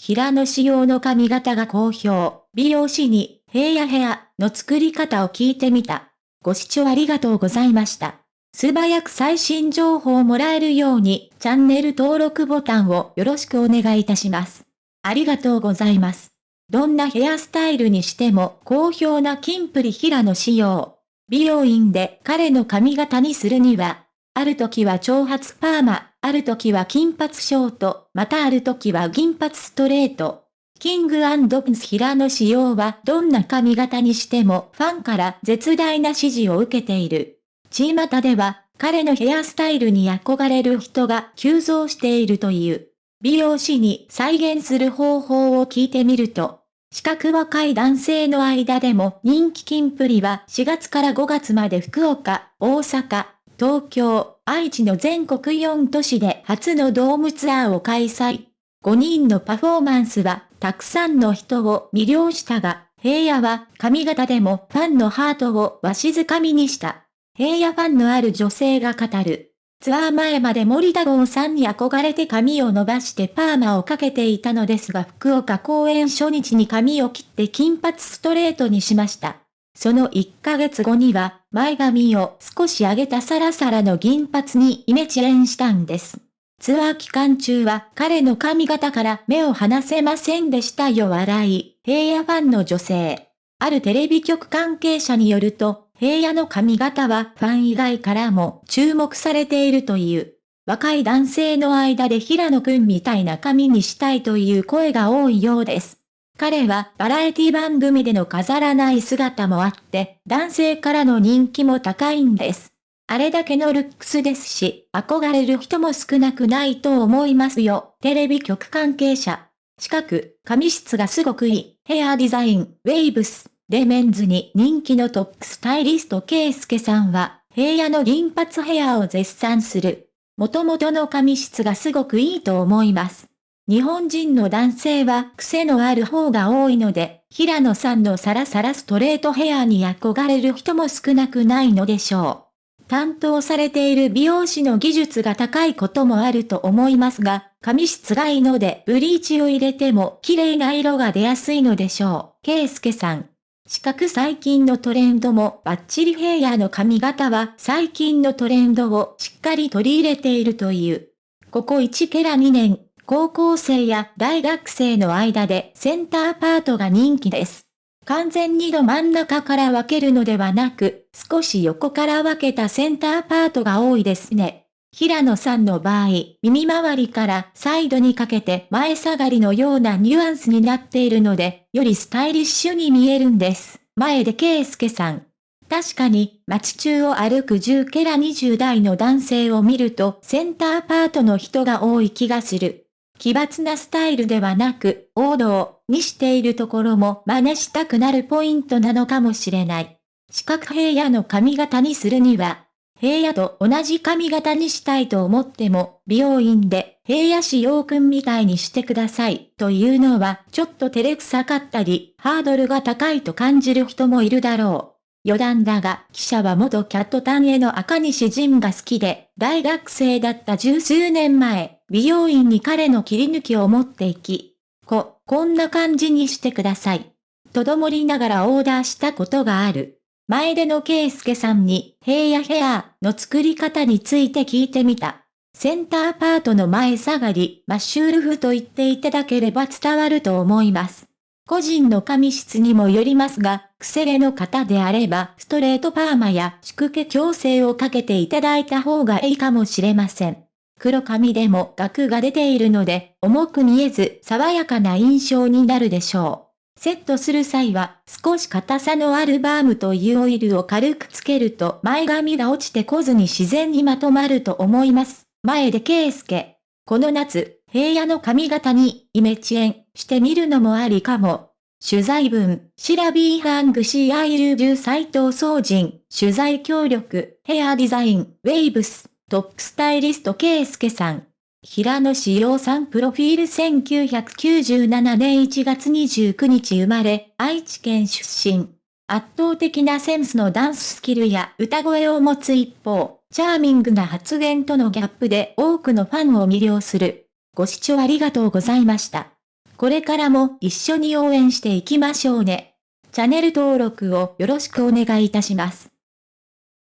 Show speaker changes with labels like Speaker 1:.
Speaker 1: 平野仕様の髪型が好評。美容師に、平野ヘアの作り方を聞いてみた。ご視聴ありがとうございました。素早く最新情報をもらえるように、チャンネル登録ボタンをよろしくお願いいたします。ありがとうございます。どんなヘアスタイルにしても好評なキンプリ平野仕様。美容院で彼の髪型にするには、ある時は長髪パーマ、ある時は金髪ショート、またある時は銀髪ストレート。キングプンス平野仕様はどんな髪型にしてもファンから絶大な支持を受けている。チーマタでは彼のヘアスタイルに憧れる人が急増しているという。美容師に再現する方法を聞いてみると、資格若い男性の間でも人気金プリは4月から5月まで福岡、大阪、東京、愛知の全国4都市で初のドームツアーを開催。5人のパフォーマンスはたくさんの人を魅了したが、平野は髪型でもファンのハートをわしづかみにした。平野ファンのある女性が語る。ツアー前まで森田剛さんに憧れて髪を伸ばしてパーマをかけていたのですが福岡公演初日に髪を切って金髪ストレートにしました。その1ヶ月後には前髪を少し上げたサラサラの銀髪にイメチェンしたんです。ツアー期間中は彼の髪型から目を離せませんでしたよ笑い、平野ファンの女性。あるテレビ局関係者によると、平野の髪型はファン以外からも注目されているという。若い男性の間で平野くんみたいな髪にしたいという声が多いようです。彼はバラエティ番組での飾らない姿もあって、男性からの人気も高いんです。あれだけのルックスですし、憧れる人も少なくないと思いますよ。テレビ局関係者。近く、髪質がすごくいい。ヘアデザイン、ウェイブス。でメンズに人気のトップスタイリストケイスケさんは、平野の銀髪ヘアを絶賛する。元々の髪質がすごくいいと思います。日本人の男性は癖のある方が多いので、平野さんのサラサラストレートヘアに憧れる人も少なくないのでしょう。担当されている美容師の技術が高いこともあると思いますが、髪質がいいのでブリーチを入れても綺麗な色が出やすいのでしょう。ケイスケさん。四角最近のトレンドもバッチリヘアの髪型は最近のトレンドをしっかり取り入れているという。ここ1ケラ2年、高校生や大学生の間でセンターパートが人気です。完全にど真ん中から分けるのではなく、少し横から分けたセンターパートが多いですね。平野さんの場合、耳周りからサイドにかけて前下がりのようなニュアンスになっているので、よりスタイリッシュに見えるんです。前で圭介さん。確かに、街中を歩く10ケラ20代の男性を見ると、センターパートの人が多い気がする。奇抜なスタイルではなく、王道にしているところも真似したくなるポイントなのかもしれない。四角平野の髪型にするには、平野と同じ髪型にしたいと思っても、美容院で平野仕様くんみたいにしてくださいというのはちょっと照れくさかったり、ハードルが高いと感じる人もいるだろう。余談だが、記者は元キャットタンへの赤西仁が好きで、大学生だった十数年前、美容院に彼の切り抜きを持っていき、こ、こんな感じにしてください。とどもりながらオーダーしたことがある。前出の圭介さんに、平野ヘアーの作り方について聞いてみた。センターパートの前下がり、マッシュルフと言っていただければ伝わると思います。個人の髪質にもよりますが、癖毛の方であれば、ストレートパーマや宿毛矯正をかけていただいた方がいいかもしれません。黒髪でも額が出ているので、重く見えず爽やかな印象になるでしょう。セットする際は少し硬さのあるバームというオイルを軽くつけると前髪が落ちてこずに自然にまとまると思います。前で圭介。この夏、平野の髪型にイメチェンしてみるのもありかも。取材文、シラビーハングシーアイルビュー斎藤総人、取材協力、ヘアデザイン、ウェイブス、トップスタイリスト圭介さん。平野志陽さんプロフィール1997年1月29日生まれ、愛知県出身。圧倒的なセンスのダンススキルや歌声を持つ一方、チャーミングな発言とのギャップで多くのファンを魅了する。ご視聴ありがとうございました。これからも一緒に応援していきましょうね。チャンネル登録をよろしくお願いいたします。